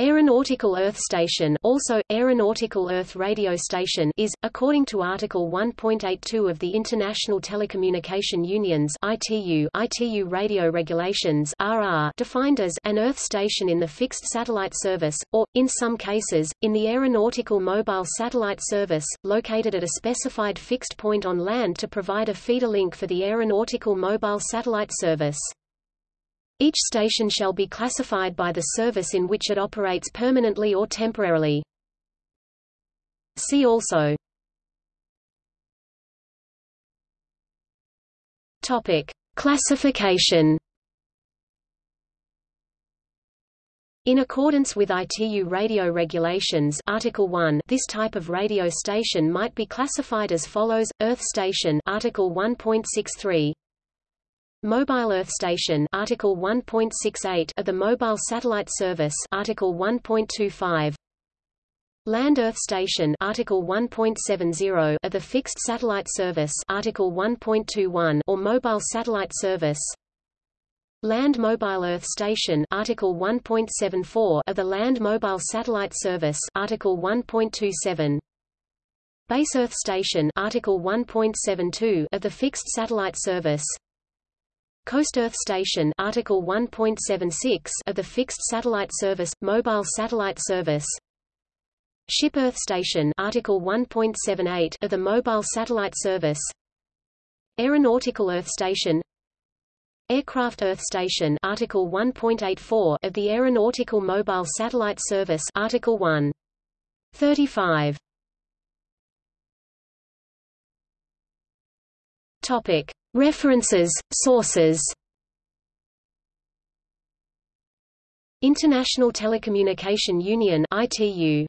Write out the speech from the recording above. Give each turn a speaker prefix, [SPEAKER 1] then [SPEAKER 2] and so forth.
[SPEAKER 1] Aeronautical Earth Station also, Aeronautical Earth Radio Station is, according to Article 1.82 of the International Telecommunication Union's ITU, ITU Radio Regulations RR, defined as an Earth station in the fixed satellite service, or, in some cases, in the aeronautical mobile satellite service, located at a specified fixed point on land to provide a feeder link for the aeronautical mobile satellite service. Each station shall be classified by the service in which it operates permanently or temporarily. See also. Topic: Classification In accordance with ITU radio regulations Article 1, this type of radio station might be classified as follows: Earth station Article 1.63 Mobile Earth Station Article 1.68 of the Mobile Satellite Service Article 1.25 Land Earth Station Article 1.70 of the Fixed Satellite Service Article 1.21 or Mobile Satellite Service. Land Mobile Earth Station Article 1.74 of the Land Mobile Satellite Service Article 1.27 Base Earth Station Article 1.72 of the Fixed Satellite Service Coast Earth Station Article 1.76 of the Fixed Satellite Service Mobile Satellite Service. Ship Earth Station Article 1.78 of the Mobile Satellite Service. Aeronautical Earth Station. Aircraft Earth Station Article 1.84 of the Aeronautical Mobile Satellite Service Article 1 35 Topic References, sources. International Telecommunication Union ITU